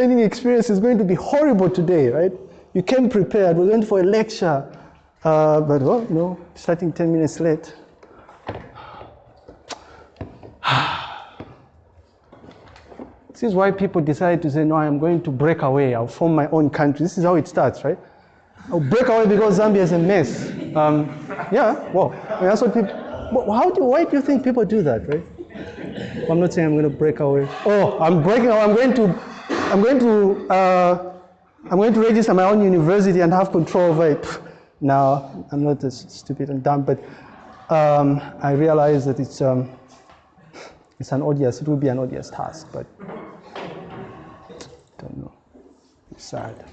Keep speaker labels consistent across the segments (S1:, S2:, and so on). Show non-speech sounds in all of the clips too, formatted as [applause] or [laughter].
S1: learning experience is going to be horrible today, right? You came prepared. We went for a lecture, uh, but well, no, starting 10 minutes late. [sighs] this is why people decide to say, no, I'm going to break away. I'll form my own country. This is how it starts, right? I'll break away because Zambia is a mess. Um, yeah, well, I mean, that's what people, how do, why do you think people do that, right? I'm not saying I'm going to break away. Oh, I'm breaking away. I'm going to, I'm going to, uh, I'm going to register my own university and have control over it. Now, I'm not as stupid and dumb, but um, I realize that it's, um, it's an odious, it will be an odious task, but I don't know. It's sad.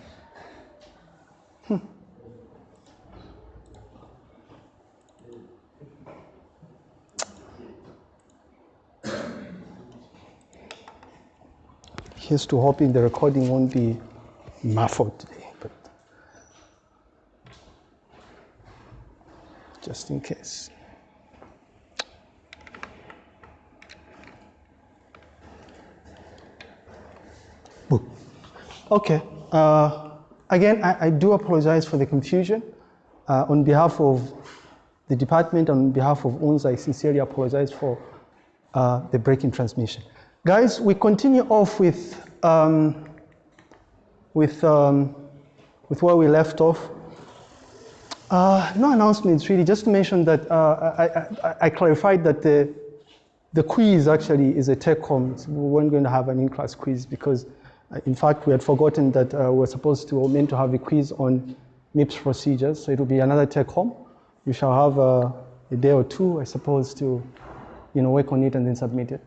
S1: Here's to hoping the recording won't be muffled today, but just in case. Okay. Uh, again, I, I, do apologize for the confusion. Uh, on behalf of the department, on behalf of UNZA, I sincerely apologize for uh, the break in transmission. Guys, we continue off with, um, with, um, with where we left off. Uh, no announcements really, just to mention that uh, I, I, I, clarified that the, the quiz actually is a take home. We weren't going to have an in-class quiz because uh, in fact, we had forgotten that uh, we are supposed to, meant to have a quiz on MIPS procedures, so it will be another take home. You shall have uh, a day or two, I suppose, to you know, work on it and then submit it.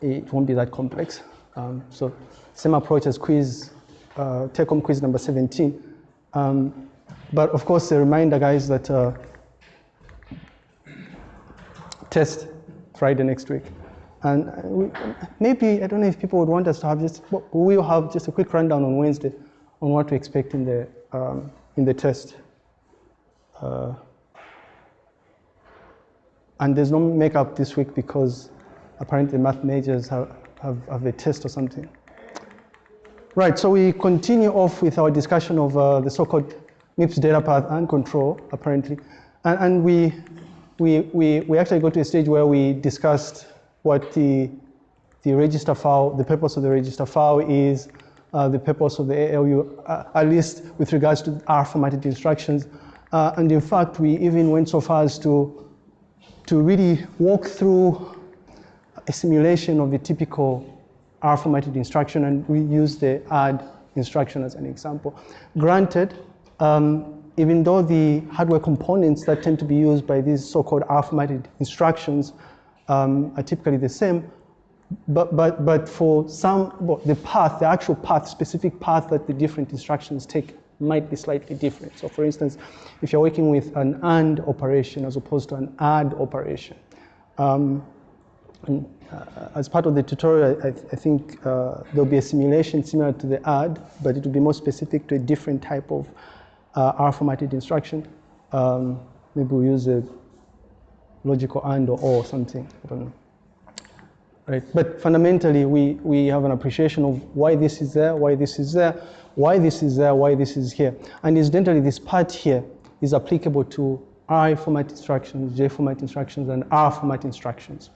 S1: It won't be that complex. Um, so same approach as quiz, uh, take home quiz number 17. Um, but of course, a reminder, guys, that uh, test Friday next week. And we, maybe, I don't know if people would want us to have just, we'll have just a quick rundown on Wednesday on what to expect in the, um, in the test. Uh, and there's no makeup this week because apparently math majors have, have, have a test or something. Right, so we continue off with our discussion of uh, the so-called MIPS data path and control, apparently. And, and we, we, we, we actually got to a stage where we discussed what the, the register file, the purpose of the register file is, uh, the purpose of the ALU, uh, at least with regards to R formatted instructions. Uh, and in fact, we even went so far as to, to really walk through a simulation of the typical R formatted instruction, and we use the add instruction as an example. Granted, um, even though the hardware components that tend to be used by these so-called R formatted instructions um, are typically the same. But, but, but for some, well, the path, the actual path, specific path that the different instructions take might be slightly different. So for instance, if you're working with an AND operation as opposed to an ADD operation, um, and, uh, as part of the tutorial, I, I think uh, there'll be a simulation similar to the ADD, but it will be more specific to a different type of uh, R formatted instruction. Um, maybe we'll use a logical and or or something. I don't know. Right? But fundamentally, we, we have an appreciation of why this is there, why this is there, why this is there, why this is here. And incidentally, this part here is applicable to I format instructions, J format instructions, and R format instructions.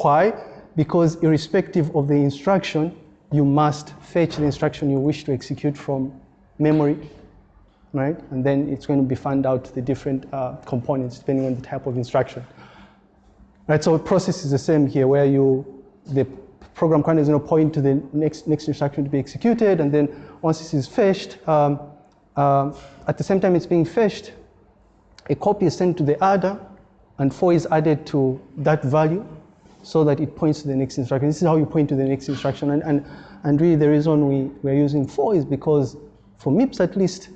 S1: Why? Because irrespective of the instruction, you must fetch the instruction you wish to execute from memory, right? And then it's going to be found out the different uh, components depending on the type of instruction. Right, so the process is the same here where you, the program counter is going to point to the next, next instruction to be executed and then once this is fetched, um, uh, at the same time it's being fetched, a copy is sent to the adder and 4 is added to that value so that it points to the next instruction. This is how you point to the next instruction and, and, and really the reason we, we're using 4 is because for MIPS at least,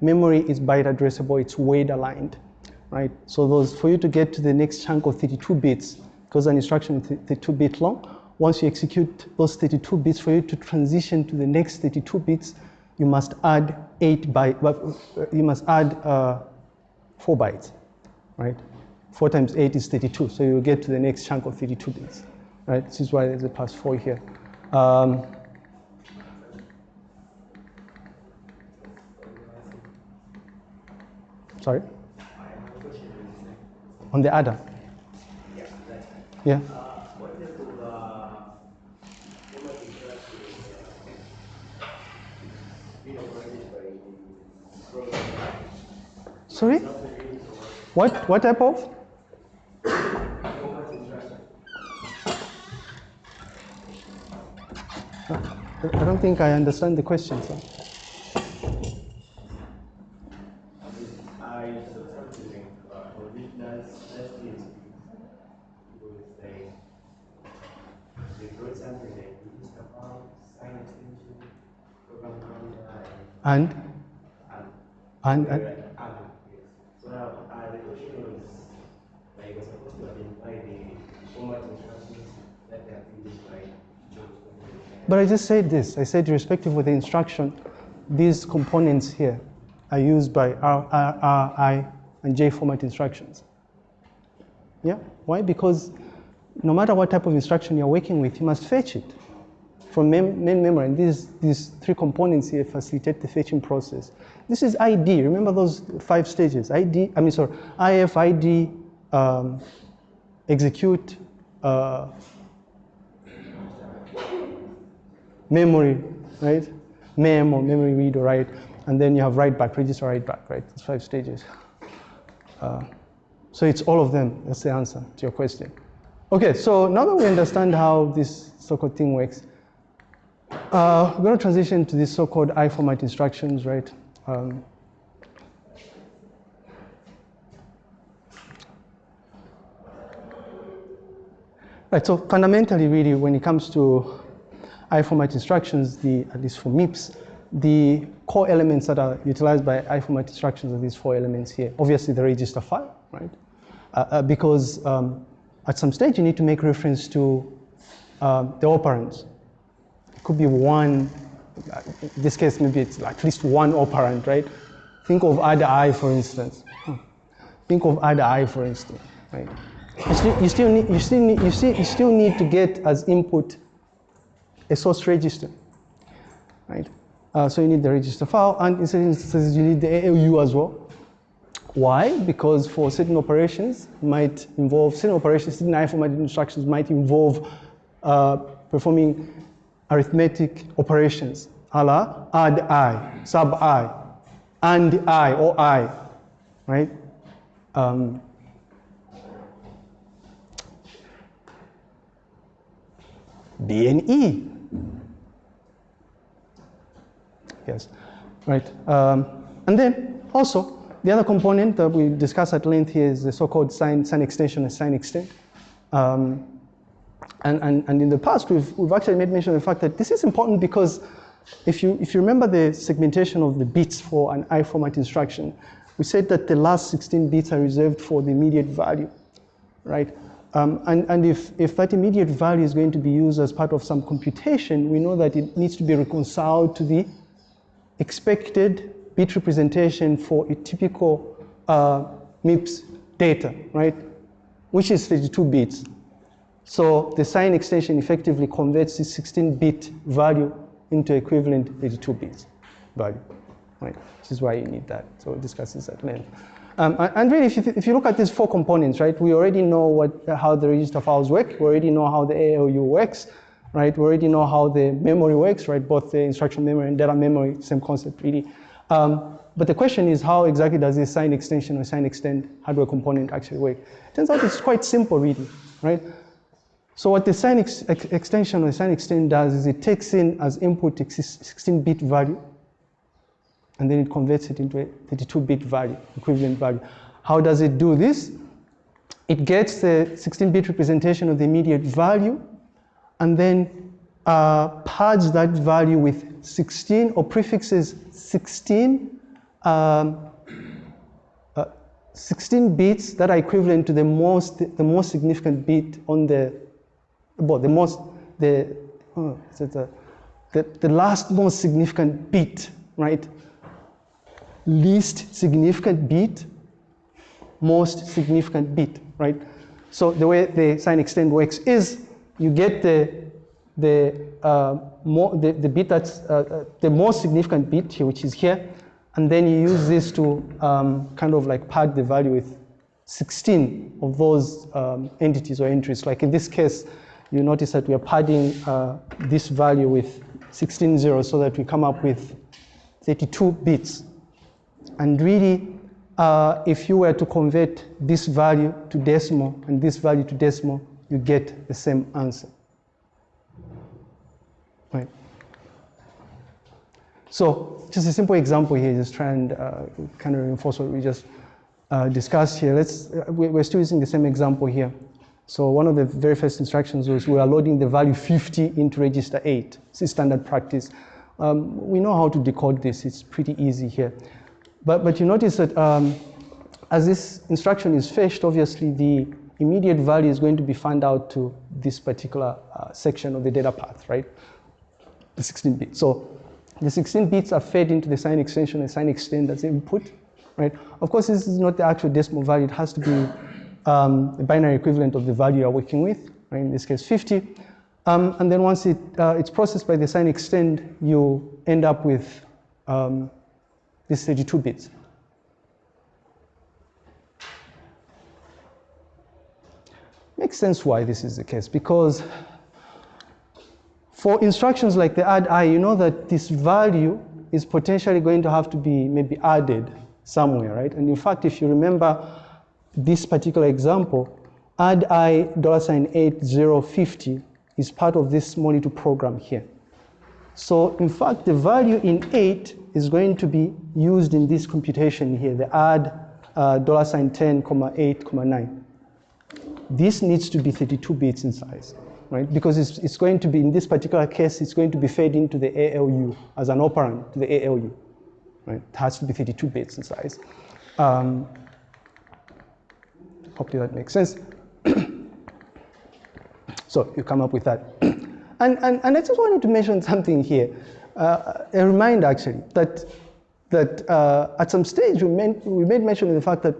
S1: memory is byte addressable, it's weight aligned right? So those, for you to get to the next chunk of 32 bits, because an instruction is 32 bit long, once you execute those 32 bits, for you to transition to the next 32 bits, you must add eight bytes, uh, you must add uh, four bytes, right? 4 times 8 is 32, so you get to the next chunk of 32 bits, right? This is why there's a plus 4 here. Um, sorry? On the adder? Yeah. Sorry? What, what type of? I don't think I understand the question, sir.
S2: And? saw something about how this does last year. People would say they wrote something like this about sign extension program
S1: And?
S2: and
S1: And,
S2: and
S1: and
S2: yes. So now uh, the question was like we're supposed to identify the format instructions that they are used by teachers.
S1: But I just said this. I said, irrespective of the instruction, these components here are used by R, R, R, I, and J format instructions. Yeah? Why? Because no matter what type of instruction you're working with, you must fetch it from mem- main memory. And these, these three components here facilitate the fetching process. This is ID. Remember those five stages? ID, I mean, sorry, IF, ID, um, execute, uh, memory, right? Mem or memory read or write, and then you have write back, register write back, right? It's five stages. Uh, so it's all of them. That's the answer to your question. Okay, so now that we understand how this so-called thing works, uh, we're going to transition to these so-called I format instructions, right? Um, right. So fundamentally, really, when it comes to I format instructions, the, at least for MIPS, the core elements that are utilized by I format instructions are these four elements here. Obviously, the register file, right? Uh, uh, because um, at some stage you need to make reference to um, the operands. It could be one, in this case, maybe it's at least one operand, right? Think of add I, for instance. Hmm. Think of add I, for instance, right? You still, you still, need, you still, need, you, you still need to get as input a source register, right? Uh, so you need the register file, and in certain instances you need the ALU as well. Why? Because for certain operations might involve certain operations, certain I formatted instructions might involve uh, performing arithmetic operations, a la add I, sub I, and I or I, right? Um, B and E. Yes, right. Um, and then also, the other component that we discuss at length here is the so-called sign, sign extension and sign extend. Um, and, and, and in the past, we've, we've actually made mention of the fact that this is important because if you, if you remember the segmentation of the bits for an I format instruction, we said that the last 16 bits are reserved for the immediate value, right? Um, and and if, if that immediate value is going to be used as part of some computation, we know that it needs to be reconciled to the expected bit representation for a typical uh, MIPS data, right? Which is 32 bits. So the sign extension effectively converts this 16-bit value into equivalent 32 bits value, right? Which is why you need that. So we'll discuss this at length. Um, and really, if you, if you look at these four components, right, we already know what, how the register files work. We already know how the ALU works, right? We already know how the memory works, right? Both the instruction memory and data memory, same concept, really. Um, but the question is, how exactly does this sign extension or sign extend hardware component actually work? Turns out it's quite simple, really, right? So what the sign ex ex extension or sign extend does is it takes in as input a 16-bit value, and then it converts it into a 32-bit value, equivalent value. How does it do this? It gets the 16-bit representation of the immediate value, and then uh, pads that value with 16 or prefixes 16, um, uh, 16 bits that are equivalent to the most, the most significant bit on the, well, the most, the, oh, the, the, the last most significant bit, right? Least significant bit, most significant bit, right? So the way the sign extend works is you get the the, uh, more, the, the bit that's uh, uh, the most significant bit here, which is here, and then you use this to um, kind of like pad the value with 16 of those um, entities or entries. Like in this case, you notice that we are padding uh, this value with 16 zeros so that we come up with 32 bits. And really, uh, if you were to convert this value to decimal and this value to decimal, you get the same answer. Right. So just a simple example here, just try and uh, kind of reinforce what we just uh, discussed here. Let's, uh, we're still using the same example here. So one of the very first instructions was we are loading the value 50 into register 8. This is standard practice. Um, we know how to decode this. It's pretty easy here. But, but you notice that um, as this instruction is fetched, obviously the immediate value is going to be found out to this particular uh, section of the data path, right? The 16 bits. So the 16 bits are fed into the sign extension and sign extend as input, right? Of course, this is not the actual decimal value. It has to be um, a binary equivalent of the value you're working with, right? In this case, 50. Um, and then once it, uh, it's processed by the sign extend, you end up with um, this 32 bits. Makes sense why this is the case, because for instructions like the add i, you know that this value is potentially going to have to be maybe added somewhere, right? And in fact, if you remember this particular example, add i dollar sign 8050 is part of this monitor program here. So in fact, the value in 8 is going to be used in this computation here, the add uh, dollar sign 10, comma 8, comma 9. This needs to be 32 bits in size, right? Because it's, it's going to be, in this particular case, it's going to be fed into the ALU as an operand to the ALU, right? It has to be 32 bits in size. Um, hopefully that makes sense. [coughs] so you come up with that. [coughs] And, and, and I just wanted to mention something here, uh, a reminder actually, that, that uh, at some stage we, meant, we made mention of the fact that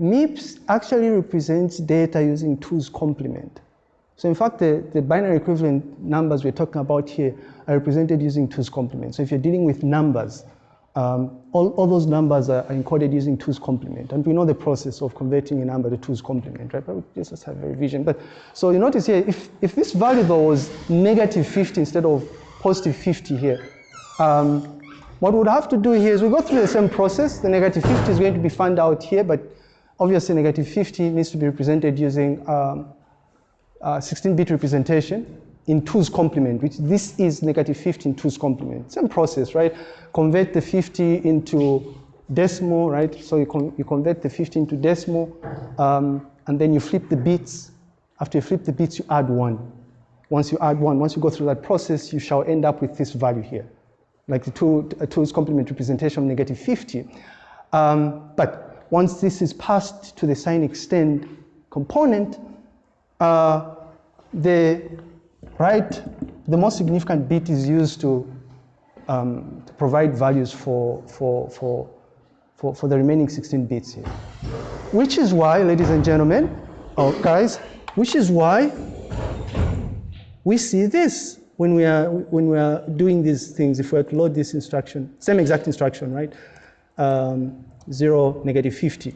S1: MIPS actually represents data using two's complement. So in fact, the, the binary equivalent numbers we're talking about here are represented using two's complement. So if you're dealing with numbers, um, all, all those numbers are encoded using two's complement. And we know the process of converting a number to two's complement, right? But we just have a revision. But so you notice here, if, if this value though was negative 50 instead of positive 50 here, um, what we'd have to do here is we go through the same process. The negative 50 is going to be found out here, but obviously negative 50 needs to be represented using 16-bit um, uh, representation in 2's complement, which this is negative 50 in 2's complement. Same process, right? Convert the 50 into decimal, right? So you, con you convert the 50 into decimal, um, and then you flip the bits. After you flip the bits, you add one. Once you add one, once you go through that process, you shall end up with this value here, like the two, 2's complement representation of negative 50. Um, but once this is passed to the sign extend component, uh, the right? The most significant bit is used to, um, to provide values for, for, for, for, for the remaining 16 bits here. Which is why, ladies and gentlemen, oh guys, which is why we see this when we are when we are doing these things. If we are to load this instruction, same exact instruction, right? Um, zero, negative 50.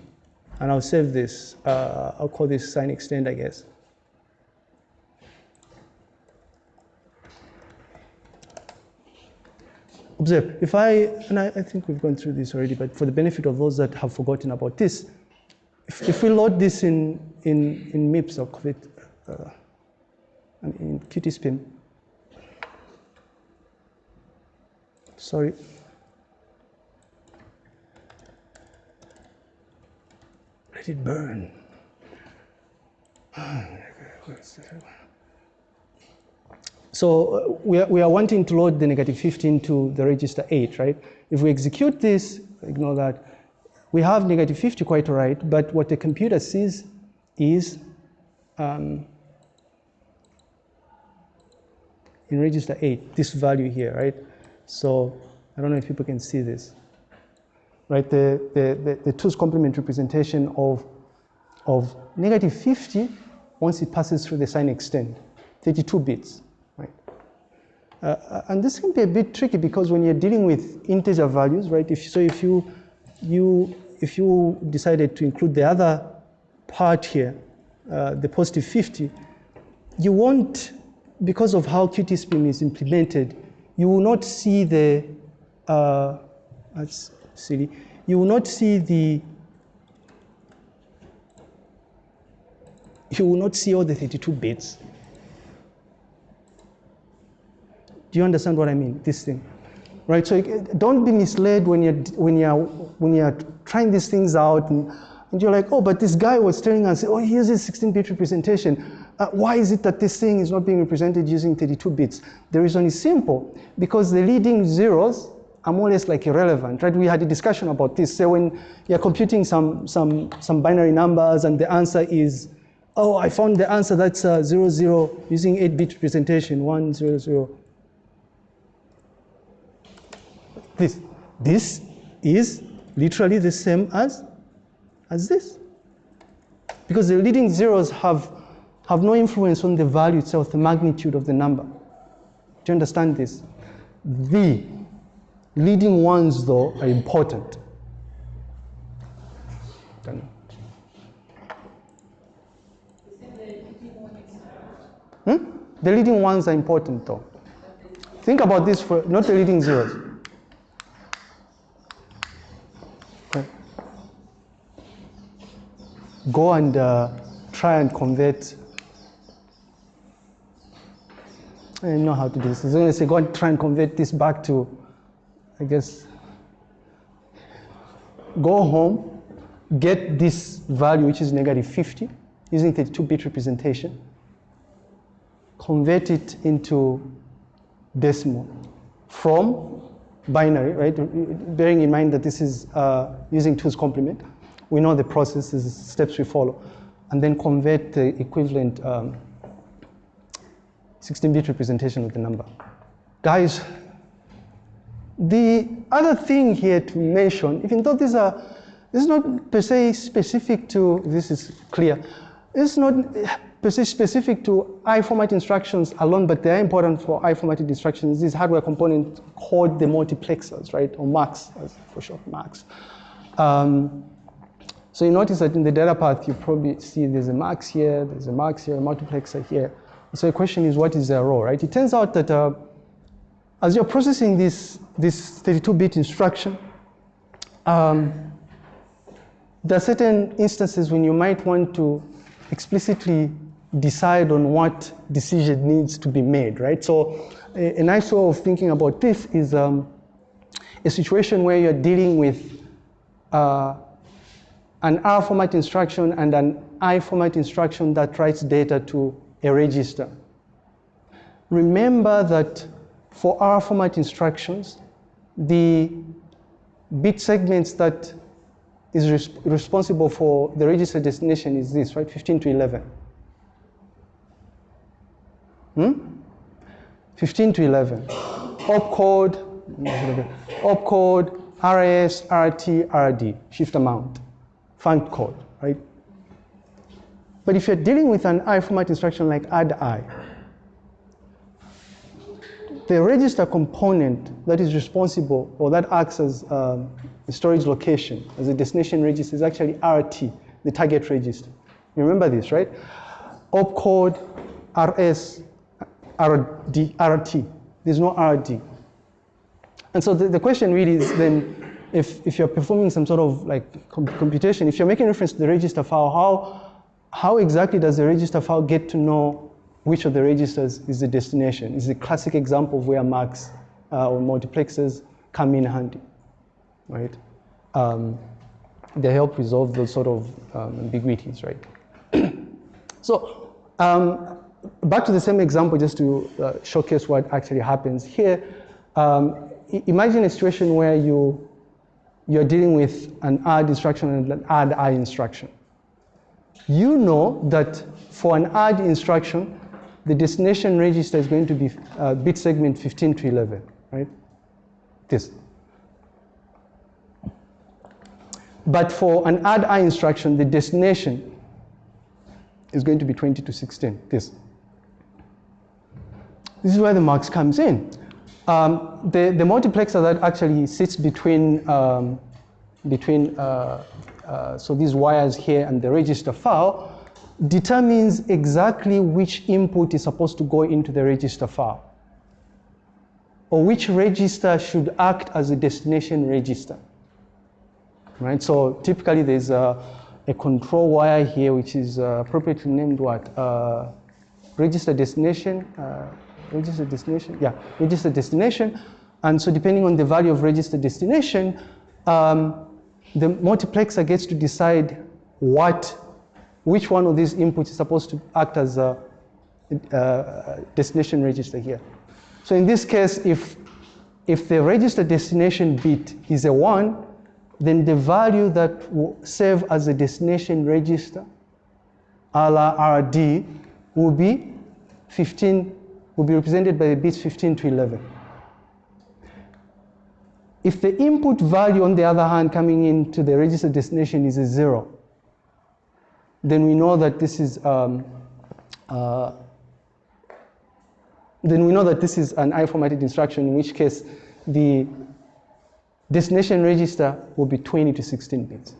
S1: And I'll save this. Uh, I'll call this sign extend, I guess. observe, if I, and I, I, think we've gone through this already, but for the benefit of those that have forgotten about this, if, if we load this in, in, in MIPS or COVID, uh, in QtSpim, sorry, let it burn. So uh, we are, we are wanting to load the negative 15 to the register 8, right? If we execute this, ignore that, we have negative 50 quite all right, but what the computer sees is um, in register 8, this value here, right? So I don't know if people can see this, right? The, the, the, the 2's complement representation of, of negative 50 once it passes through the sign extend, 32 bits. Uh, and this can be a bit tricky because when you're dealing with integer values, right? If, so if you, you, if you decided to include the other part here, uh, the positive 50, you won't, because of how QtSpim is implemented, you will not see the, uh, that's silly, you will not see the, you will not see all the 32 bits. Do you understand what I mean? This thing, right? So don't be misled when you're when you're when you're trying these things out, and, and you're like, oh, but this guy was telling us, oh, he uses 16-bit representation. Uh, why is it that this thing is not being represented using 32 bits? The reason is simple, because the leading zeros are more or less like irrelevant, right? We had a discussion about this. So when you're computing some, some, some binary numbers and the answer is, oh, I found the answer that's uh, 00 zero using 8-bit representation, 1, 0, 0. This, this is literally the same as, as this. Because the leading zeros have have no influence on the value itself, the magnitude of the number. Do you understand this? The leading ones, though, are important. Hmm? The leading ones are important, though. Think about this for not the leading zeros. Okay. Go and uh, try and convert I don't know how to do this. Going to say, go and try and convert this back to, I guess, go home, get this value, which is negative 50, using 32-bit representation, convert it into decimal from binary, right? Bearing in mind that this is uh, using 2's complement. We know the process is steps we follow. And then convert the equivalent um, 16-bit representation of the number. Guys, the other thing here to mention, even though these are, this is not per se specific to, this is clear, it's not per se specific to I format instructions alone, but they are important for I formatted instructions. This hardware component called the multiplexers, right, or MUX, for short, MUX. Um, so you notice that in the data path, you probably see there's a MUX here, there's a MUX here, a multiplexer here. So the question is, what is their role, right? It turns out that uh, as you're processing this, this 32-bit instruction, um, there are certain instances when you might want to explicitly decide on what decision needs to be made, right? So a, a nice way of thinking about this is um, a situation where you're dealing with uh, an R format instruction and an I format instruction that writes data to a register. Remember that for R format instructions, the bit segments that is res responsible for the register destination is this, right? 15 to 11. Hmm? 15 to 11. Opcode, opcode, RS, RT, RD, shift amount, func code, right? But if you're dealing with an I format instruction like add I, the register component that is responsible or that acts as um, a storage location, as a destination register, is actually RT, the target register. You remember this, right? Opcode, RS, RD, RT. There's no RD. And so the, the question really is then, if, if you're performing some sort of like computation, if you're making reference to the register file, how how exactly does the register file get to know which of the registers is the destination? It's a classic example of where MUX uh, or multiplexers come in handy, right? Um, they help resolve those sort of um, ambiguities, right? [clears throat] so um, back to the same example just to uh, showcase what actually happens here. Um, imagine a situation where you, you're dealing with an add instruction and an add I instruction you know that for an add instruction, the destination register is going to be uh, bit segment 15 to 11, right? This. But for an add I instruction, the destination is going to be 20 to 16, this. this is where the mux comes in. Um, the, the multiplexer that actually sits between, um, between uh, uh, so these wires here and the register file determines exactly which input is supposed to go into the register file or which register should act as a destination register. Right, so typically there's a, a control wire here which is uh, appropriately named what? Uh, register destination, uh, register destination, yeah, register destination. And so depending on the value of register destination, um, the multiplexer gets to decide what, which one of these inputs is supposed to act as a, a destination register here. So in this case, if, if the register destination bit is a one, then the value that will serve as a destination register, a la RD, will be 15, will be represented by the bits 15 to 11. If the input value, on the other hand, coming into the register destination is a zero, then we know that this is um, uh, then we know that this is an I-formatted instruction, in which case the destination register will be 20 to 16 bits.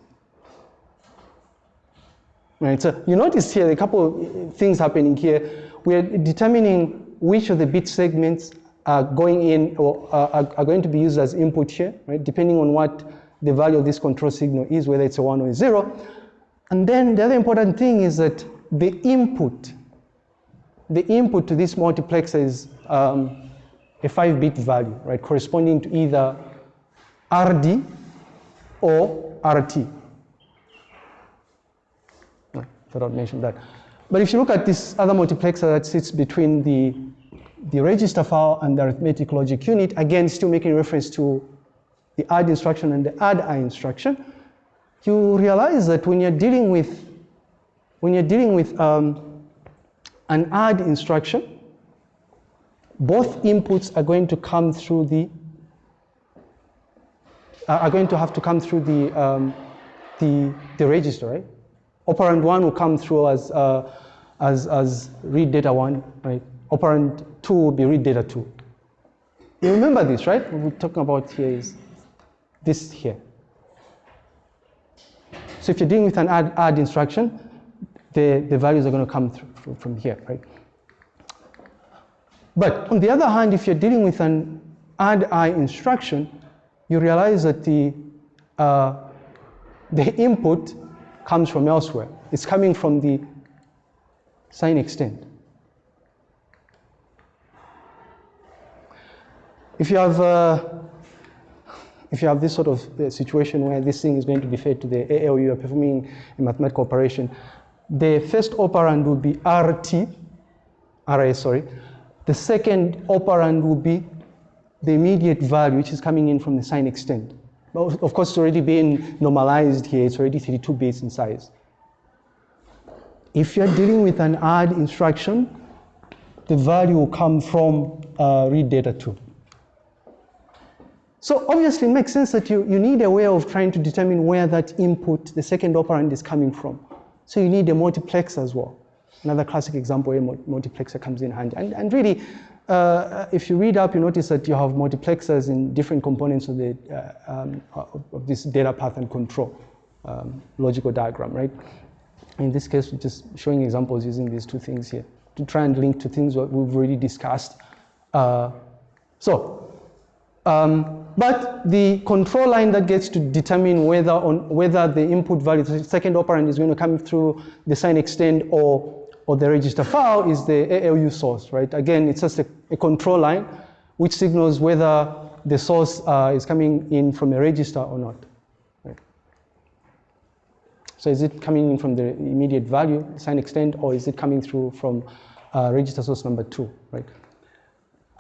S1: Right, so you notice here a couple of things happening here. We're determining which of the bit segments are going in or are, are going to be used as input here, right, depending on what the value of this control signal is, whether it's a one or a zero. And then the other important thing is that the input, the input to this multiplexer is um, a five bit value, right, corresponding to either RD or RT. I thought mention that. But if you look at this other multiplexer that sits between the, the register file and the arithmetic logic unit, again, still making reference to the add instruction and the add I instruction, you realize that when you're dealing with, when you're dealing with um, an add instruction, both inputs are going to come through the are going to have to come through the, um, the, the register, right? Operand one will come through as, uh, as, as read data one, right? Operand two will be read data two. You remember this, right? What we're talking about here is this here. So if you're dealing with an add, add instruction, the, the values are going to come through from here, right? But on the other hand, if you're dealing with an add I instruction, you realize that the, uh, the input comes from elsewhere. It's coming from the sign extend. If you have, uh, if you have this sort of uh, situation where this thing is going to be fed to the ALU, you're performing a mathematical operation, the first operand will be RT, RA, sorry. The second operand will be the immediate value, which is coming in from the sign extend. Of course, it's already been normalized here. It's already 32 bits in size. If you're dealing with an add instruction, the value will come from uh, read data 2. So obviously it makes sense that you, you need a way of trying to determine where that input, the second operand is coming from. So you need a multiplexer as well. Another classic example where multiplexer comes in handy. And, and really, uh, if you read up, you notice that you have multiplexers in different components of, the, uh, um, of this data path and control um, logical diagram, right? In this case, we're just showing examples using these two things here to try and link to things that we've already discussed. Uh, so, um, but the control line that gets to determine whether on whether the input value, the second operand is going to come through the sign extend or or the register file is the ALU source, right? Again, it's just a, a control line which signals whether the source uh, is coming in from a register or not. Right? So is it coming in from the immediate value, sign extend, or is it coming through from uh, register source number two, right?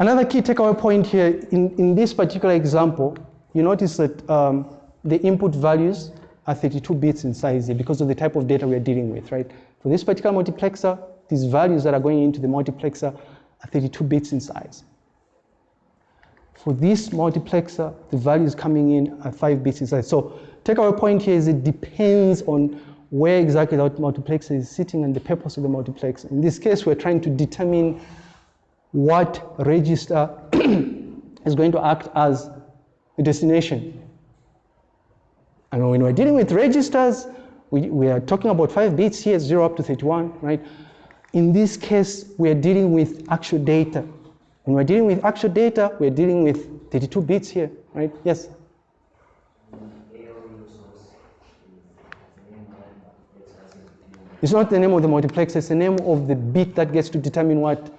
S1: Another key takeaway point here, in, in this particular example, you notice that um, the input values are 32 bits in size here because of the type of data we're dealing with, right? For this particular multiplexer, these values that are going into the multiplexer are 32 bits in size. For this multiplexer, the values coming in are 5 bits in size. So take our point here is it depends on where exactly that multiplexer is sitting and the purpose of the multiplexer. In this case, we're trying to determine what register [clears throat] is going to act as a destination. And when we're dealing with registers, we, we are talking about five bits here, 0 up to 31, right? In this case, we are dealing with actual data. When we're dealing with actual data, we're dealing with 32 bits here, right? Yes? It's not the name of the multiplexer, it's the name of the bit that gets to determine what,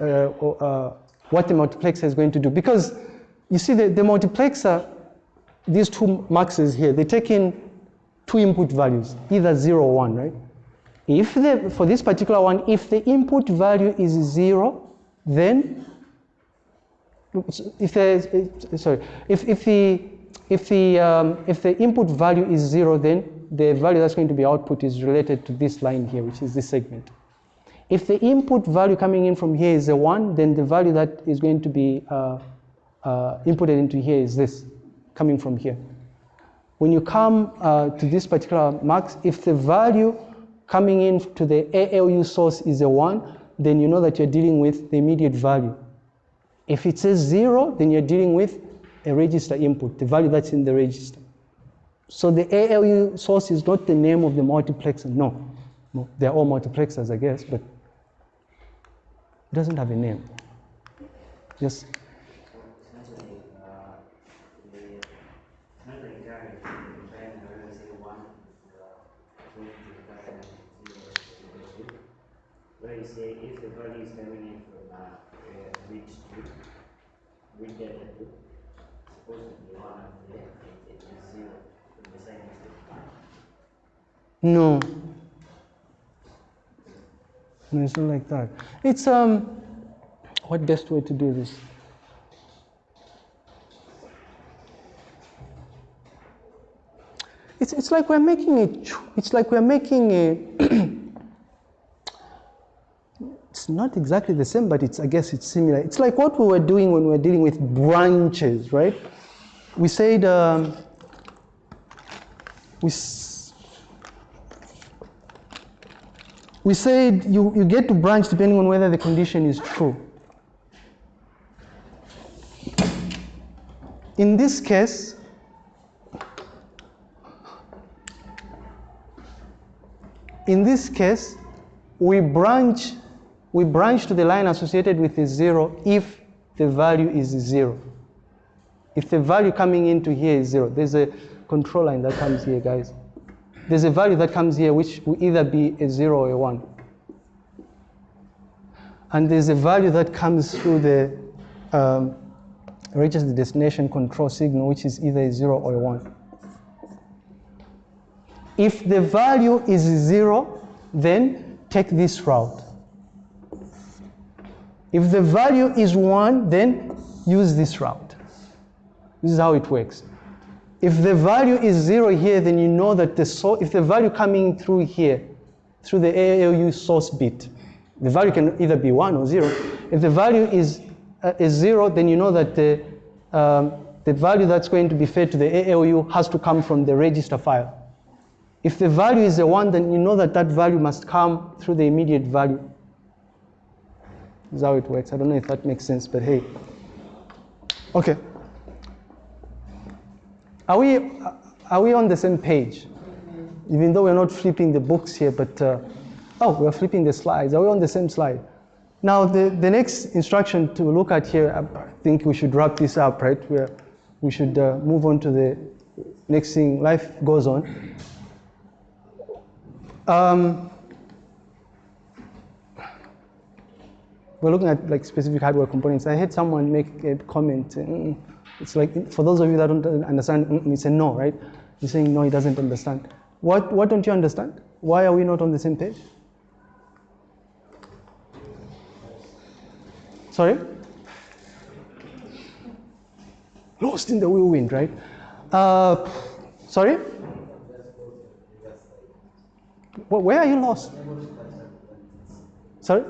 S1: what the multiplexer is going to do. Because you see, the, the multiplexer, these two muxes here, they take in two input values, either 0 or 1, right? If the, for this particular one, if the input value is 0, then if the sorry if, if the if the um, if the input value is zero then the value that's going to be output is related to this line here which is this segment if the input value coming in from here is a one then the value that is going to be uh, uh, inputted into here is this coming from here when you come uh, to this particular mux if the value coming in to the ALU source is a one then you know that you're dealing with the immediate value if it says zero, then you're dealing with a register input, the value that's in the register. So the ALU source is not the name of the multiplexer, no. no. They're all multiplexers, I guess, but it doesn't have a name. Yes?
S2: Where you say if the value is coming in from uh, a we get it supposed to be one up there, it is zero from the same
S1: No. No, it's not like that. It's um what best way to do this? It's, it's like we're making it, it's like we're making a, [clears throat] it's not exactly the same, but it's, I guess it's similar. It's like what we were doing when we were dealing with branches, right? We said, um, we, we said you, you get to branch depending on whether the condition is true. In this case, in this case, we branch, we branch to the line associated with the zero if the value is zero. If the value coming into here is zero, there's a control line that comes here, guys. There's a value that comes here which will either be a zero or a one. And there's a value that comes through the um, reaches the destination control signal, which is either a zero or a one. If the value is zero, then take this route. If the value is one, then use this route. This is how it works. If the value is zero here, then you know that the source, if the value coming through here, through the ALU source bit, the value can either be one or zero. If the value is, uh, is zero, then you know that the, um, the value that's going to be fed to the ALU has to come from the register file. If the value is a one, then you know that that value must come through the immediate value. This is how it works. I don't know if that makes sense, but hey. Okay. Are we, are we on the same page? Even though we're not flipping the books here, but, uh, oh, we're flipping the slides. Are we on the same slide? Now, the, the next instruction to look at here, I think we should wrap this up, right? We're, we should uh, move on to the next thing. Life goes on. Um, we're looking at like specific hardware components. I had someone make a comment. Mm, it's like for those of you that don't understand, mm, it's a no, right? He's saying no, he doesn't understand. What what don't you understand? Why are we not on the same page? Sorry? Lost in the whirlwind, right? Uh, sorry? Where are you lost? Sorry?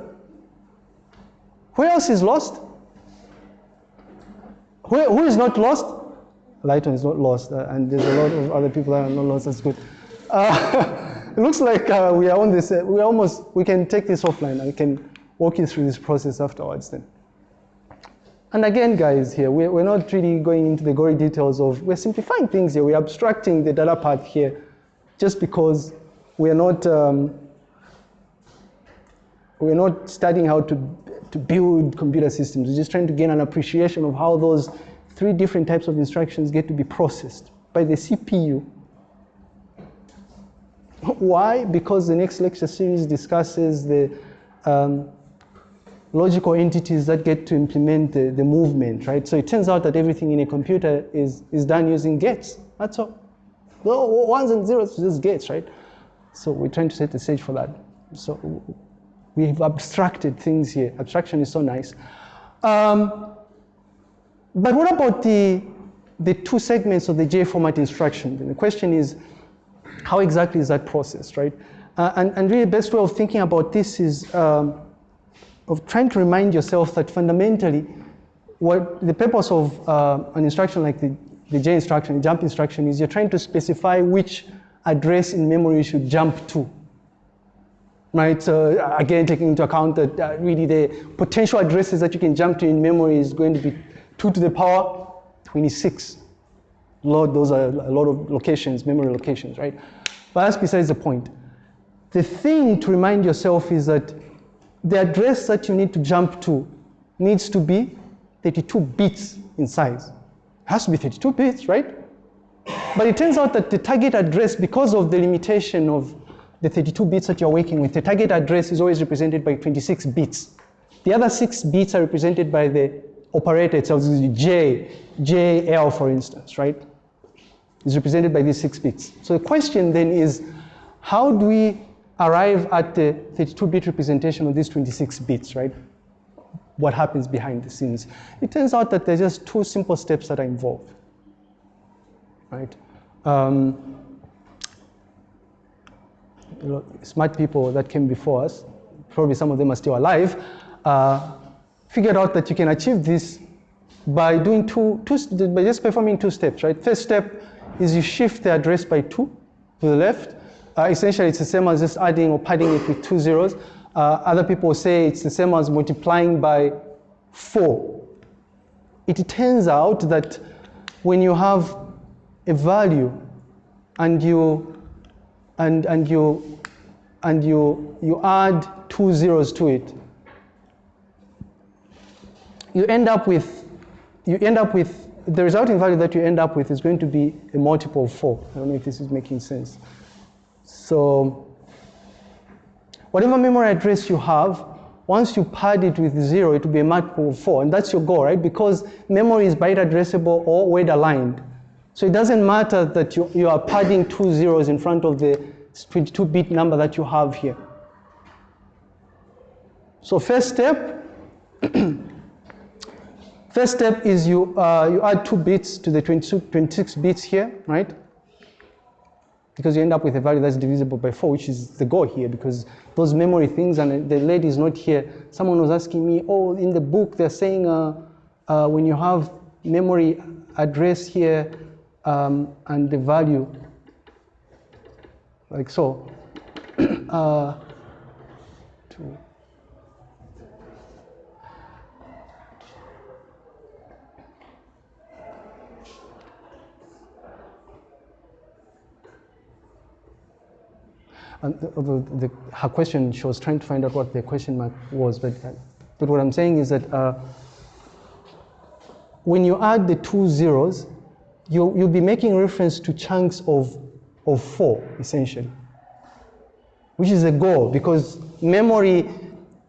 S1: Where else is lost? Who, who is not lost? Lighton is not lost, uh, and there's a lot of other people that are not lost. That's good. Uh, [laughs] it looks like uh, we are on this. Uh, we almost we can take this offline. I can walk you through this process afterwards. Then. And again, guys, here, we're, we're not really going into the gory details of, we're simplifying things here. We're abstracting the data path here just because we're not, um, we're not studying how to, to build computer systems. We're just trying to gain an appreciation of how those three different types of instructions get to be processed by the CPU. Why? Because the next lecture series discusses the um, logical entities that get to implement the, the movement, right? So it turns out that everything in a computer is, is done using gates. That's all. The ones and zeros is just gates, right? So we're trying to set the stage for that. So we've abstracted things here. Abstraction is so nice. Um, but what about the, the two segments of the J format instruction? And the question is, how exactly is that processed, right? Uh, and, and really the best way of thinking about this is um, of trying to remind yourself that fundamentally, what the purpose of uh, an instruction like the, the J instruction, the jump instruction, is you're trying to specify which address in memory you should jump to. Right, so uh, again, taking into account that uh, really the potential addresses that you can jump to in memory is going to be 2 to the power 26. Lord, those are a lot of locations, memory locations, right? But that's besides the point. The thing to remind yourself is that the address that you need to jump to needs to be 32 bits in size. It has to be 32 bits, right? But it turns out that the target address, because of the limitation of the 32 bits that you're working with, the target address is always represented by 26 bits. The other six bits are represented by the operator itself, J, JL for instance, right? Is represented by these six bits. So the question then is, how do we arrive at the 32-bit representation of these 26 bits, right? What happens behind the scenes? It turns out that there's just two simple steps that are involved, right? Um, smart people that came before us, probably some of them are still alive, uh, figured out that you can achieve this by doing two, two, by just performing two steps, right? First step is you shift the address by two to the left, uh, essentially, it's the same as just adding or padding it with two zeros. Uh, other people say it's the same as multiplying by four. It turns out that when you have a value and you and and you and you you add two zeros to it, you end up with you end up with the resulting value that you end up with is going to be a multiple of four. I don't know if this is making sense. So whatever memory address you have, once you pad it with zero, it will be a multiple of four, and that's your goal, right? Because memory is byte addressable or word aligned. So it doesn't matter that you, you are padding two zeros in front of the 22-bit number that you have here. So first step, [clears throat] first step is you, uh, you add two bits to the 22, 26 bits here, right? because you end up with a value that's divisible by 4, which is the goal here, because those memory things, and the lady is not here. Someone was asking me, oh, in the book they're saying uh, uh, when you have memory address here um, and the value, like so, [clears throat] uh, two. And the, the, the, her question, she was trying to find out what the question mark was, but, but what I'm saying is that uh, when you add the two zeros, you, you'll be making reference to chunks of, of four, essentially, which is a goal because memory,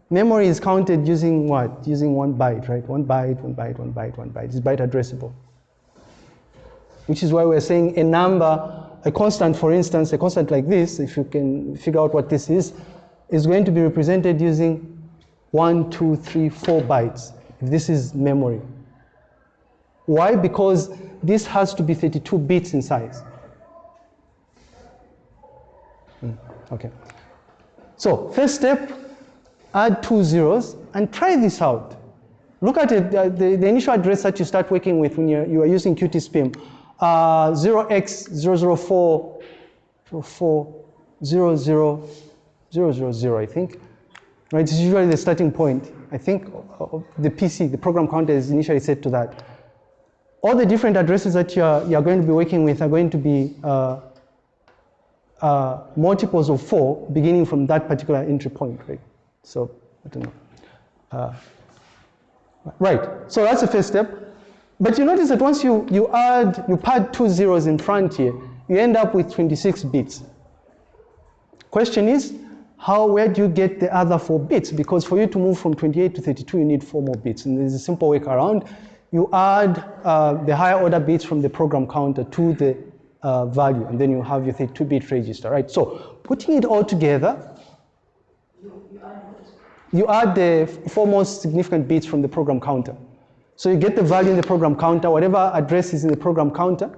S1: memory is counted using what? Using one byte, right? One byte, one byte, one byte, one byte. It's byte addressable. Which is why we're saying a number a constant, for instance, a constant like this, if you can figure out what this is, is going to be represented using one, two, three, four bytes. If this is memory. Why? Because this has to be 32 bits in size. Mm, okay. So first step, add two zeros and try this out. Look at it, uh, the, the initial address that you start working with when you're, you are using QtSpim uh, 0x004, 04, 00, 000, I think. Right, it's usually the starting point. I think the PC, the program counter is initially set to that. All the different addresses that you're, you're going to be working with are going to be uh, uh, multiples of four beginning from that particular entry point, right? So, I don't know. Uh, right, so that's the first step. But you notice that once you, you add, you pad two zeros in front here, you end up with 26 bits. Question is, how, where do you get the other four bits? Because for you to move from 28 to 32, you need four more bits. And there's a simple workaround. You add uh, the higher order bits from the program counter to the uh, value, and then you have your 32-bit register, right? So putting it all together, you add the four most significant bits from the program counter. So you get the value in the program counter, whatever address is in the program counter,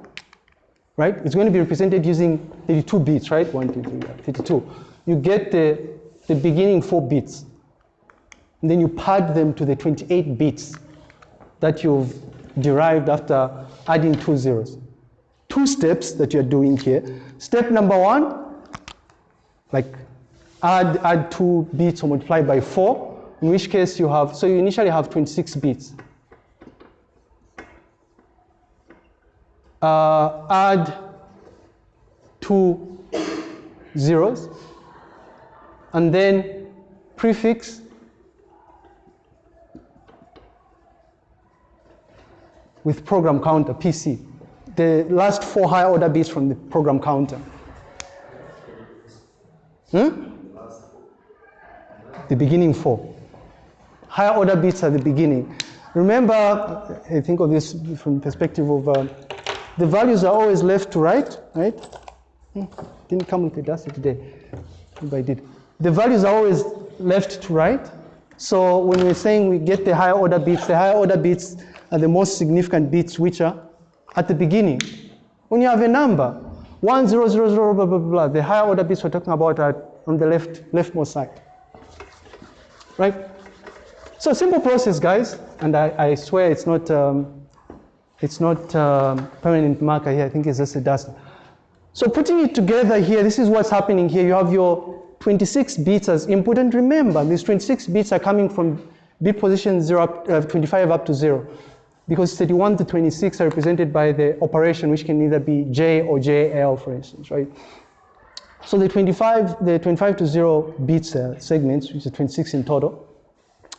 S1: right? It's going to be represented using 32 bits, right? One, One, two, three, 32. You get the, the beginning four bits. And then you pad them to the 28 bits that you've derived after adding two zeros. Two steps that you're doing here. Step number one, like add, add two bits or multiply by four, in which case you have, so you initially have 26 bits. uh, add two zeros, and then prefix with program counter, PC. The last four higher order bits from the program counter. Hmm? The beginning four. Higher order bits at the beginning. Remember, I think of this from perspective of uh, the values are always left to right, right? Hmm, didn't come with the dust today. Maybe I did. The values are always left to right. So when we're saying we get the higher order bits, the higher order bits are the most significant bits which are at the beginning. When you have a number, 1, 0, 0, 0, blah, blah, blah, the higher order bits we're talking about are on the left, leftmost side. Right? So simple process, guys, and I, I swear it's not um, it's not um, permanent marker here. I think it's just a dust. So putting it together here, this is what's happening here. You have your 26 bits as input. And remember, these 26 bits are coming from bit position 0 up, uh, 25 up to 0. Because 31 to 26 are represented by the operation, which can either be J or JL, for instance, right? So the 25, the 25 to 0 bits uh, segments, which is 26 in total,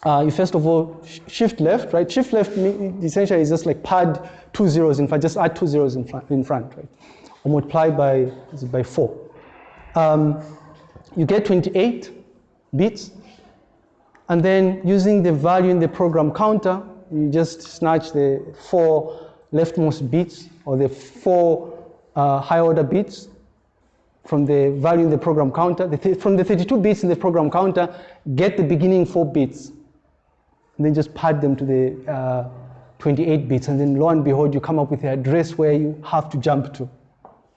S1: uh, you first of all shift left, right? Shift left essentially is just like pad two zeros in front, just add two zeros in front, in front right? Or multiply by, by four. Um, you get 28 bits, and then using the value in the program counter, you just snatch the four leftmost bits or the four uh, high order bits from the value in the program counter. The th from the 32 bits in the program counter, get the beginning four bits and then just pad them to the uh, 28 bits, and then lo and behold, you come up with the address where you have to jump to.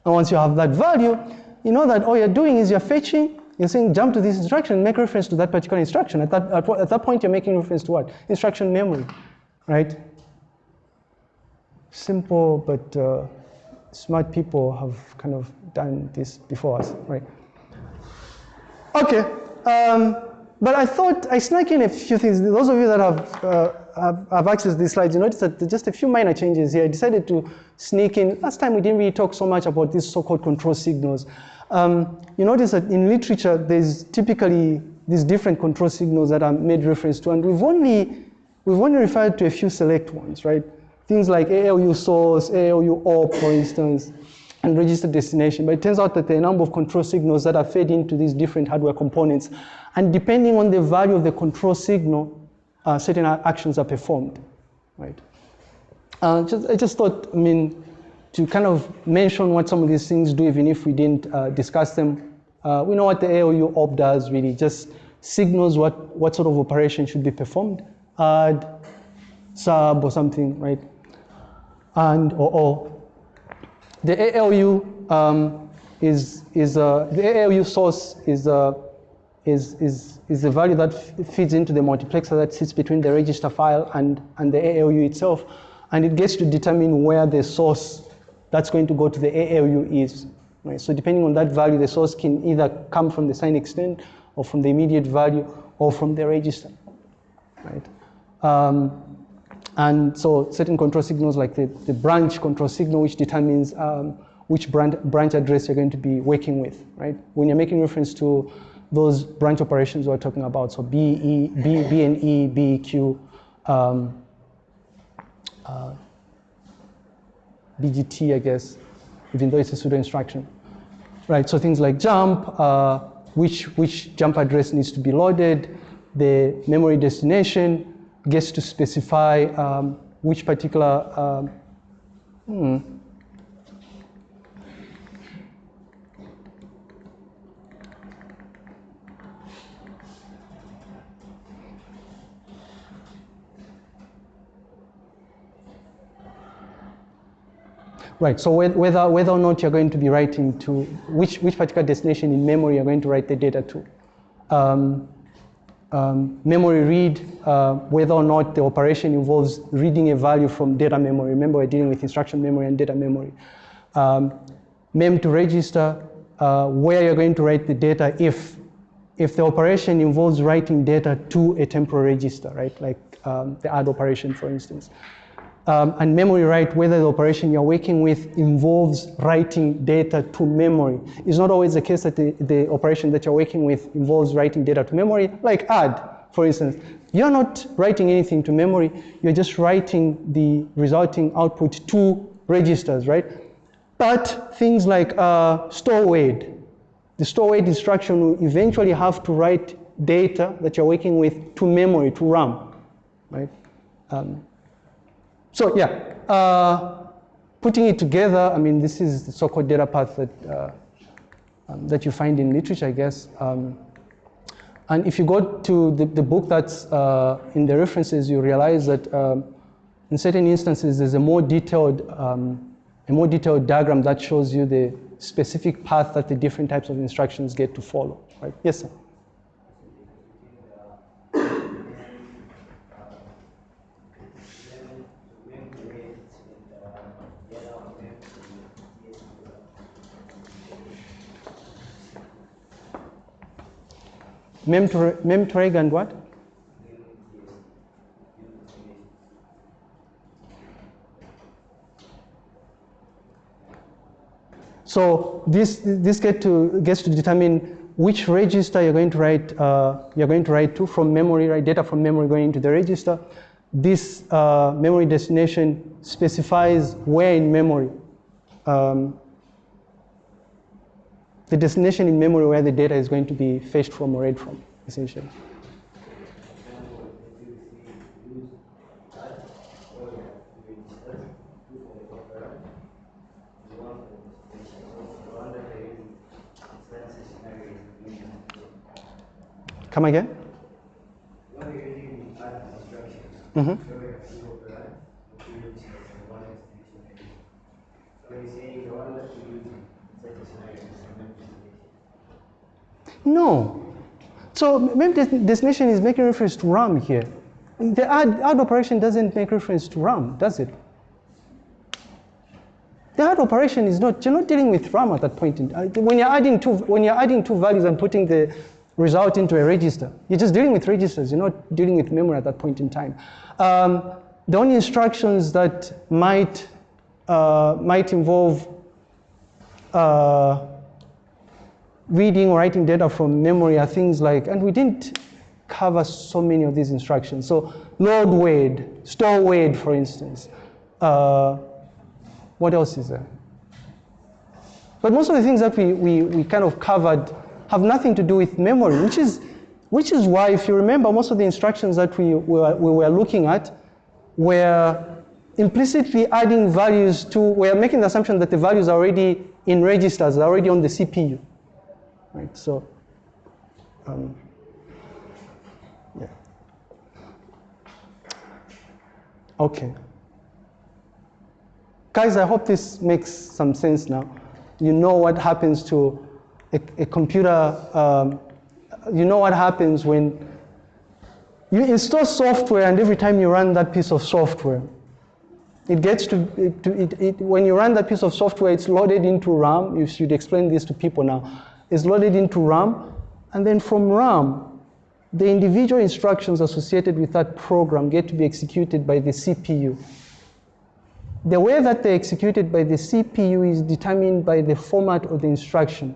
S1: And once you have that value, you know that all you're doing is you're fetching, you're saying jump to this instruction, make reference to that particular instruction. At that, at, at that point, you're making reference to what? Instruction memory, right? Simple, but uh, smart people have kind of done this before us, right? Okay. Um, but I thought I snuck in a few things. Those of you that have, uh, have, have access to these slides, you notice that just a few minor changes here. I decided to sneak in. Last time we didn't really talk so much about these so-called control signals. Um, you notice that in literature, there's typically these different control signals that are made reference to, and we've only, we've only referred to a few select ones, right? Things like ALU source, ALU op, for instance, and register destination. But it turns out that there are a number of control signals that are fed into these different hardware components and depending on the value of the control signal, uh, certain actions are performed, right? Uh, just, I just thought, I mean, to kind of mention what some of these things do, even if we didn't uh, discuss them. Uh, we know what the ALU op does, really, just signals what, what sort of operation should be performed, add, sub, or something, right? And, or, or. The ALU um, is, is uh, the ALU source is uh, is, is, is the value that feeds into the multiplexer that sits between the register file and, and the ALU itself. And it gets to determine where the source that's going to go to the ALU is. Right? So depending on that value, the source can either come from the sign extend or from the immediate value or from the register. right? Um, and so certain control signals like the, the branch control signal, which determines um, which branch, branch address you're going to be working with, right? When you're making reference to those branch operations we're talking about, so B, E, B, B and E, B, Q, um, uh, BGT, I guess, even though it's a pseudo instruction. Right, so things like jump, uh, which, which jump address needs to be loaded, the memory destination gets to specify um, which particular, um, hmm, Right, so whether, whether or not you're going to be writing to, which, which particular destination in memory you're going to write the data to. Um, um, memory read, uh, whether or not the operation involves reading a value from data memory. Remember, we're dealing with instruction memory and data memory. Um, mem to register, uh, where you're going to write the data if, if the operation involves writing data to a temporal register, right? Like um, the add operation, for instance um, and memory write, whether the operation you're working with involves writing data to memory. It's not always the case that the, the operation that you're working with involves writing data to memory, like add, for instance. You're not writing anything to memory, you're just writing the resulting output to registers, right? But things like uh, store word, the store word instruction will eventually have to write data that you're working with to memory, to RAM, right? Um, so yeah, uh, putting it together, I mean, this is the so-called data path that, uh, um, that you find in literature, I guess. Um, and if you go to the, the book that's uh, in the references, you realize that um, in certain instances, there's a more detailed, um, a more detailed diagram that shows you the specific path that the different types of instructions get to follow, right? Yes, sir. MemtoReg and what? So this this get to gets to determine which register you're going to write uh, you're going to write to from memory, right? Data from memory going into the register. This uh, memory destination specifies where in memory um, the destination in memory where the data is going to be fetched from or read from, essentially. Come again? Mm-hmm. No. So maybe the destination is making reference to RAM here. The add, add operation doesn't make reference to RAM, does it? The add operation is not, you're not dealing with RAM at that point. In, uh, when, you're adding two, when you're adding two values and putting the result into a register, you're just dealing with registers, you're not dealing with memory at that point in time. Um, the only instructions that might, uh, might involve uh, reading or writing data from memory are things like, and we didn't cover so many of these instructions. So load word, store word, for instance. Uh, what else is there? But most of the things that we, we, we kind of covered have nothing to do with memory, which is, which is why, if you remember, most of the instructions that we were, we were looking at were implicitly adding values to, we're making the assumption that the values are already in registers, are already on the CPU right? So, um, yeah. Okay. Guys, I hope this makes some sense now. You know what happens to a, a computer, um, you know what happens when you install software and every time you run that piece of software, it gets to, it, to it, it, when you run that piece of software, it's loaded into RAM. You should explain this to people now is loaded into RAM, and then from RAM, the individual instructions associated with that program get to be executed by the CPU. The way that they're executed by the CPU is determined by the format of the instruction.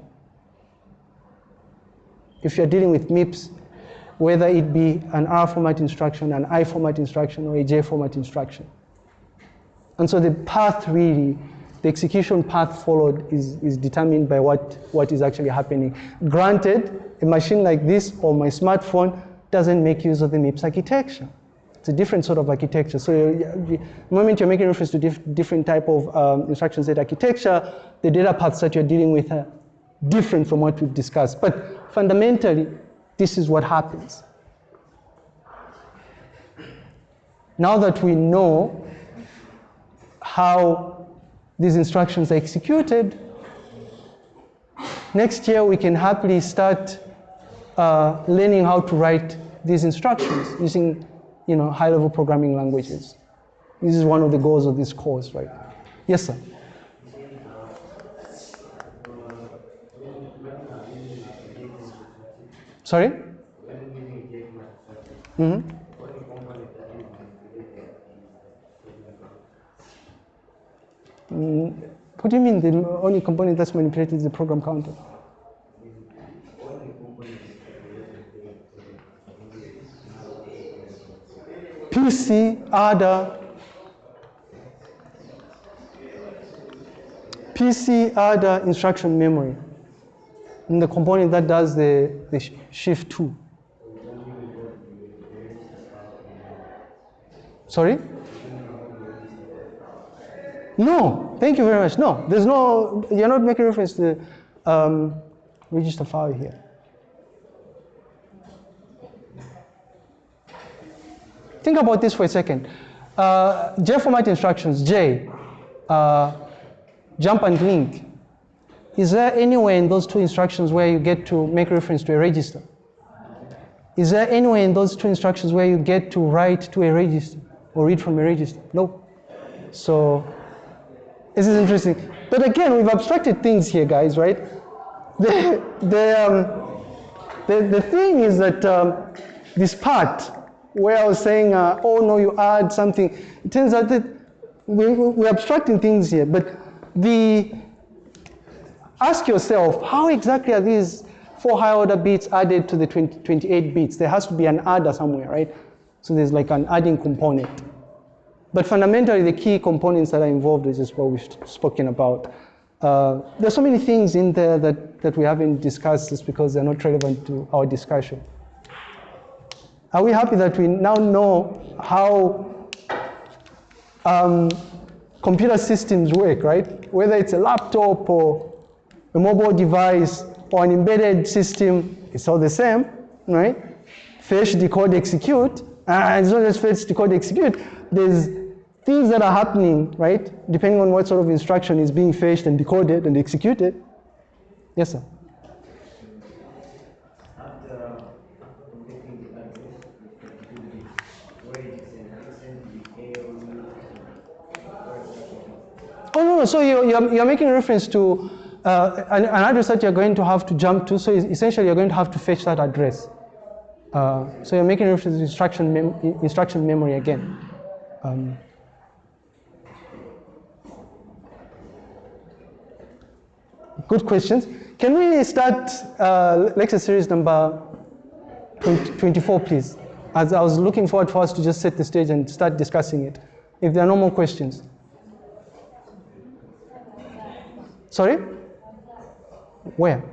S1: If you're dealing with MIPS, whether it be an R format instruction, an I format instruction, or a J format instruction. And so the path really, the execution path followed is, is determined by what, what is actually happening. Granted, a machine like this or my smartphone doesn't make use of the MIPS architecture. It's a different sort of architecture. So the moment you're making reference to diff different type of um, instruction set architecture, the data paths that you're dealing with are different from what we've discussed. But fundamentally, this is what happens. Now that we know how these instructions are executed, next year we can happily start uh, learning how to write these instructions using you know, high-level programming languages. This is one of the goals of this course, right? Yes, sir. Sorry? Mm -hmm. What do you mean the only component that's manipulated is the program counter? PC, ADA, PC, ADA instruction memory, and the component that does the, the shift 2. Sorry? No, thank you very much. No, there's no, you're not making reference to the um, register file here. Think about this for a second. Uh, J format instructions, J, uh, jump and link. Is there anywhere in those two instructions where you get to make reference to a register? Is there anywhere in those two instructions where you get to write to a register or read from a register? No. So this is interesting. But again, we've abstracted things here, guys, right? The, the, um, the, the thing is that um, this part where I was saying, uh, oh no, you add something, it turns out that we, we're abstracting things here. But the, ask yourself, how exactly are these four high order bits added to the 20, 28 bits? There has to be an adder somewhere, right? So there's like an adding component. But fundamentally, the key components that are involved is just what we've spoken about. Uh, there's so many things in there that, that we haven't discussed just because they're not relevant to our discussion. Are we happy that we now know how um, computer systems work, right? Whether it's a laptop or a mobile device or an embedded system, it's all the same, right? Fetch, decode, execute. And it's not just fetch, decode, execute. There's things that are happening, right? Depending on what sort of instruction is being fetched and decoded and executed. Yes, sir. Oh, no, no, so you, you're, you're making reference to uh, an, an, address that you're going to have to jump to, so essentially you're going to have to fetch that address. Uh, so you're making reference to instruction, mem instruction memory again. Um, good questions. Can we start uh, lecture series number 24, please? As I was looking forward for us to just set the stage and start discussing it. If there are no more questions. Sorry? Where?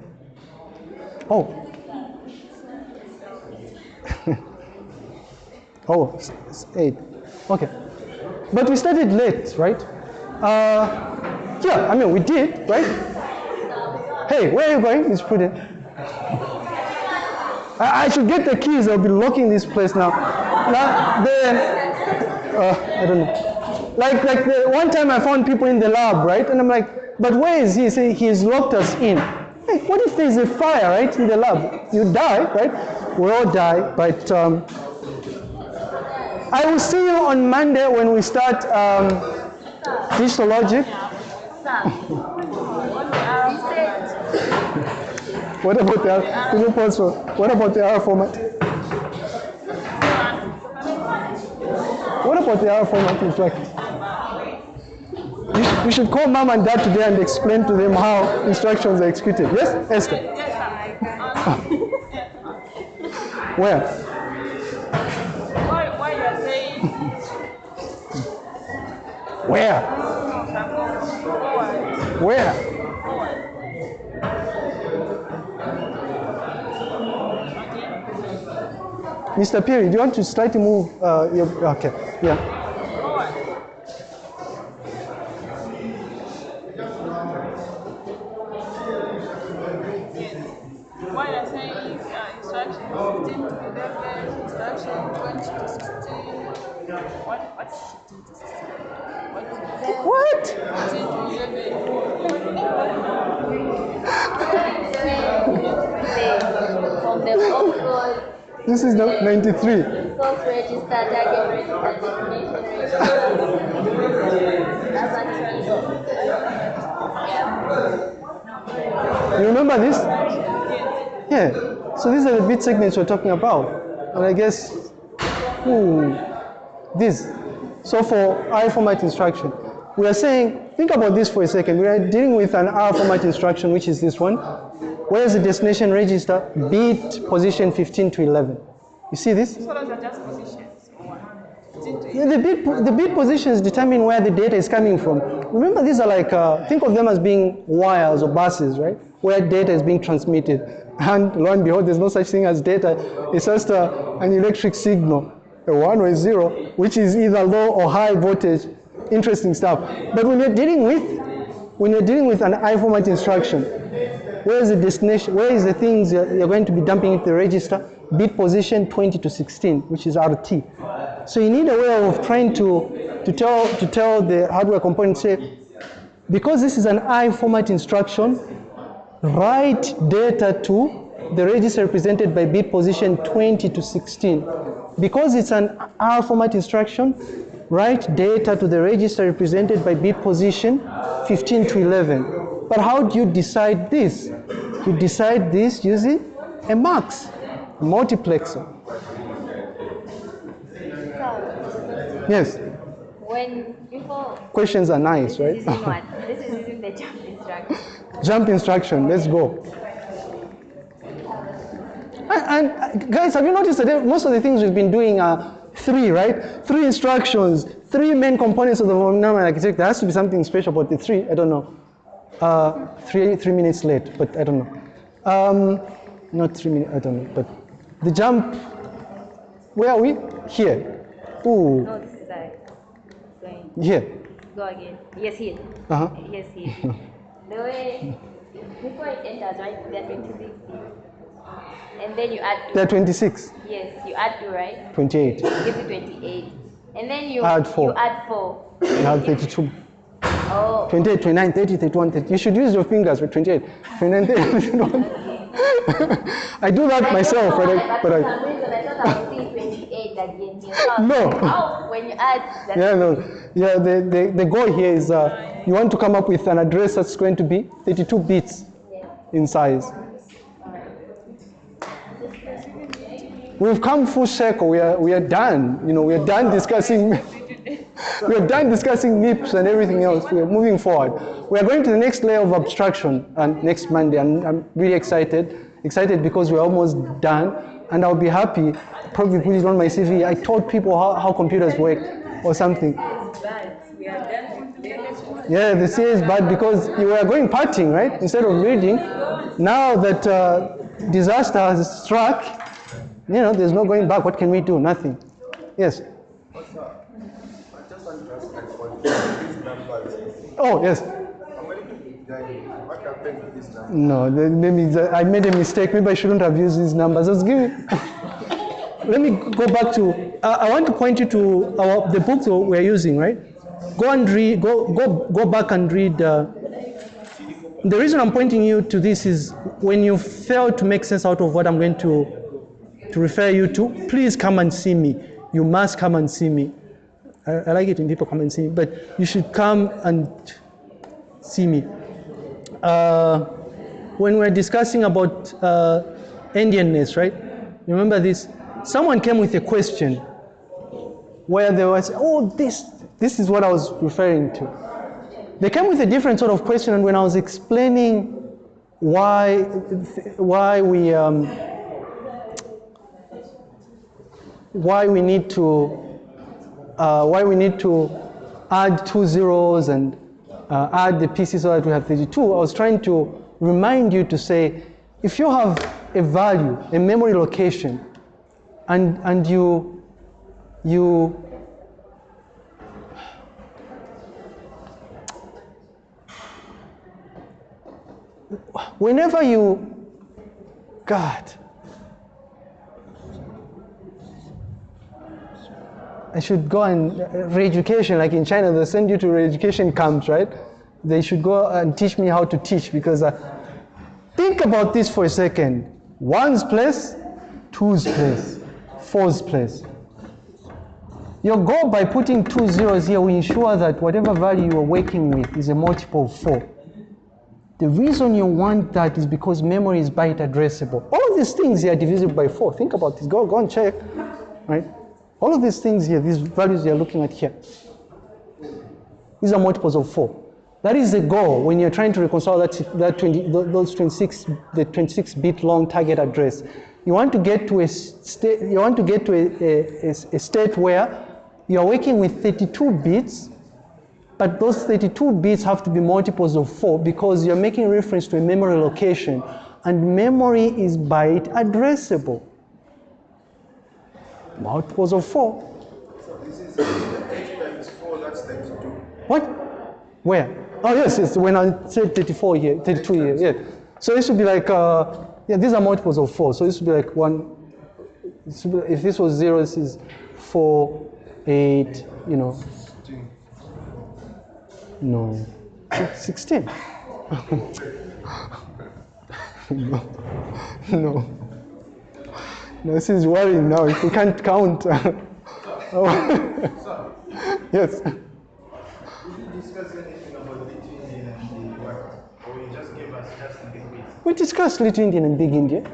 S1: Oh. [laughs] oh, eight. Okay. But we started late, right? Uh, yeah, I mean, we did, right? Hey, where are you going? It's prudent. I, I should get the keys. I'll be locking this place now. Now, the, uh, I don't know. Like, like the one time I found people in the lab, right? And I'm like, but where is he? Say he's locked us in. Hey, what if there's a fire, right, in the lab? You die, right? We all die, but um, I will see you on Monday when we start um, digital logic. What about the can you pause for? What about the R format? What about the R format in fact? You, should call mom and dad today and explain to them how instructions are executed. Yes, Esther? [laughs] Where? Where? Where? Mr. Perry, do you want to slightly move uh, your, okay, yeah. So these are the bit segments we're talking about. And I guess, hmm, this. So for R format instruction, we are saying, think about this for a second. We are dealing with an R format instruction, which is this one. Where is the destination register? Bit position 15 to 11. You see this?
S3: So those are just positions. or what? 15 to
S1: Yeah, The bit, the bit positions determine where the data is coming from. Remember, these are like, uh, think of them as being wires or buses, right? Where data is being transmitted. And lo and behold, there's no such thing as data. It's just uh, an electric signal, a one or a zero, which is either low or high voltage. Interesting stuff. But when you're dealing with, when you're dealing with an I format instruction, where is the destination? Where is the things you're you're going to be dumping into the register? Bit position 20 to 16, which is RT. So you need a way of trying to, to tell to tell the hardware component, say, because this is an I format instruction, write data to the register represented by bit position 20 to 16. Because it's an R format instruction, write data to the register represented by bit position 15 to 11. But how do you decide this? You decide this using a MUX, multiplexer. Yes,
S4: when before
S1: questions are nice,
S4: this is
S1: right?
S4: using [laughs] what? This is using the jump instruction.
S1: Jump instruction, let's go. And, and, guys, have you noticed that most of the things we've been doing are three, right? Three instructions, three main components of the von Neumann architecture. There has to be something special about the three. I don't know. Uh, three three minutes late, but I don't know. Um, not three minutes. I don't know. But the jump. Where are we? Here. Ooh,
S4: No, this is like going.
S1: Here.
S4: Go again. Yes, here.
S1: Uh huh.
S4: Yes, here. [laughs] the way before it enters, right? There are 26 bits. And then you add two.
S1: There are 26,
S4: Yes, you add two, right?
S1: 28.
S4: Gives you 28. And then you
S1: Add four.
S4: You add four.
S1: You have 32.
S4: Oh,
S1: 28, 29, 30, 31, 30. You should use your fingers for 28. 29, 30, [laughs] 31. I do that myself, but I, but I,
S4: some reason I thought I was seeing 28 again here. So I was
S1: No.
S4: How [laughs] when you add that?
S1: yeah, no, yeah, the, the, the goal here is uh, you want to come up with an address that's going to be 32 bits
S4: Yeah.
S1: in size. We've come full circle. We are, we are done. You know, we are done discussing. [laughs] we are done discussing MIPS and everything else. We are moving forward. We are going to the next layer of abstraction and next Monday. And I'm really excited. Excited because we're almost done. And I'll be happy. Probably put it on my CV. I taught people how, how computers work or something. Yeah, the CA is bad because you were going partying, right? Instead of reading. Now that uh, disaster has struck, you know, there's no going back. What can we do? Nothing. Yes. Oh, yes. No, maybe I made a mistake. Maybe I shouldn't have used these numbers. I was giving. [laughs] Let me go back to. Uh, I want to point you to our, the book we're using, right? Go and read. Go go go back and read. Uh, the reason I'm pointing you to this is when you fail to make sense out of what I'm going to to refer you to, please come and see me. You must come and see me. I, I like it when people come and see me, but you should come and see me. Uh, when we're discussing about uh, endianness, right? Remember this? Someone came with a question. where they was, oh, this, this is what I was referring to. They came with a different sort of question, and when I was explaining why, why we, um, why we need to, uh, why we need to add two zeros and uh, add the pieces so that we have 32, I was trying to remind you to say, if you have a value, a memory location, and, and you, you, whenever you, God, I should go and re-education, like in China, they send you to re-education camps, right? They should go and teach me how to teach because uh, think about this for a second. One's place, two's place, four's place. Your goal by putting two zeros here will ensure that whatever value you are working with is a multiple of four. The reason you want that is because memory is byte addressable. All these things here are divisible by four. Think about this. Go, go and check, right? All of these things here, these values you're looking at here, these are multiples of four. That is the goal when you're trying to reconcile that, that 20, those 26, the 26-bit long target address. You want to get to a state, you want to get to a, a, a state where you're working with 32 bits, but those 32 bits have to be multiples of four because you're making reference to a memory location, and memory is byte addressable multiples of 4.
S5: So this is 8 times 4, that's 32.
S1: What? Where? Oh, yes, yes, when I said 34 here, 32 here, yeah. So this would be like, uh, yeah, these are multiples of 4. So this would be like 1, be, if this was 0, this is 4, 8, you know. No, 16. no, [laughs] no. No, this is worrying now. If we can't count. [laughs] oh. [laughs] yes.
S5: Did you discuss anything about Little Endian and the what? Or you just gave us just in the quiz?
S1: We discussed Little Endian and Big Endian.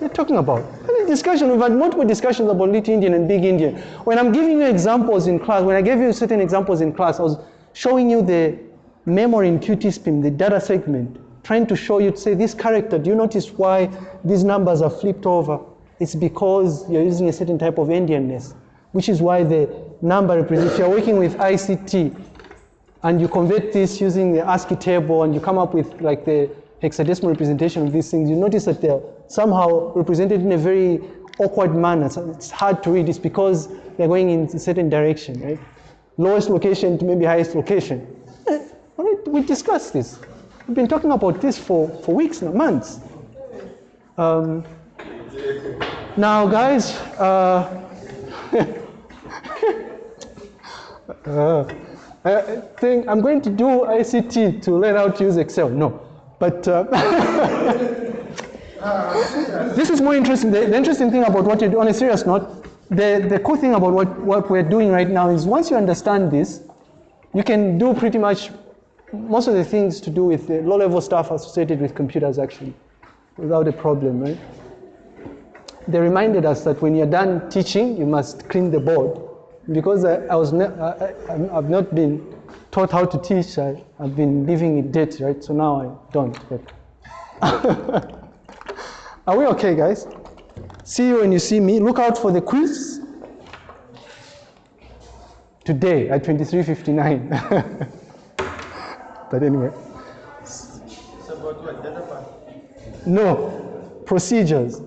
S1: You talking about? Discussion? We've had multiple discussions about Little Endian and Big Endian. When I'm giving you examples in class, when I gave you certain examples in class, I was showing you the memory in QtSpim, the data segment, trying to show you to say this character, do you notice why these numbers are flipped over? It's because you're using a certain type of endianness, which is why the number represents, if you're working with ICT and you convert this using the ASCII table and you come up with like the hexadecimal representation of these things, you notice that they're somehow represented in a very awkward manner. So it's hard to read. It's because they're going in a certain direction, right? Lowest location to maybe highest location. [laughs] We discussed this. We've been talking about this for, for weeks now, months. Um, now, guys, uh, [laughs] uh, I think I'm going to do ICT to learn how to use Excel. No, but uh, [laughs] this is more interesting. The, the, interesting thing about what you do, on a serious note, the, the cool thing about what, what we're doing right now is once you understand this, you can do pretty much most of the things to do with the low-level stuff associated with computers actually, without a problem, right? they reminded us that when you're done teaching, you must clean the board. Because I, I was, I, have not been taught how to teach. I, have been living it dirty, right? So now I don't. But [laughs] Are we okay, guys? See you when you see me. Look out for the quiz today at 23:59. [laughs] but anyway.
S5: It's about what? Data?
S1: No, procedures.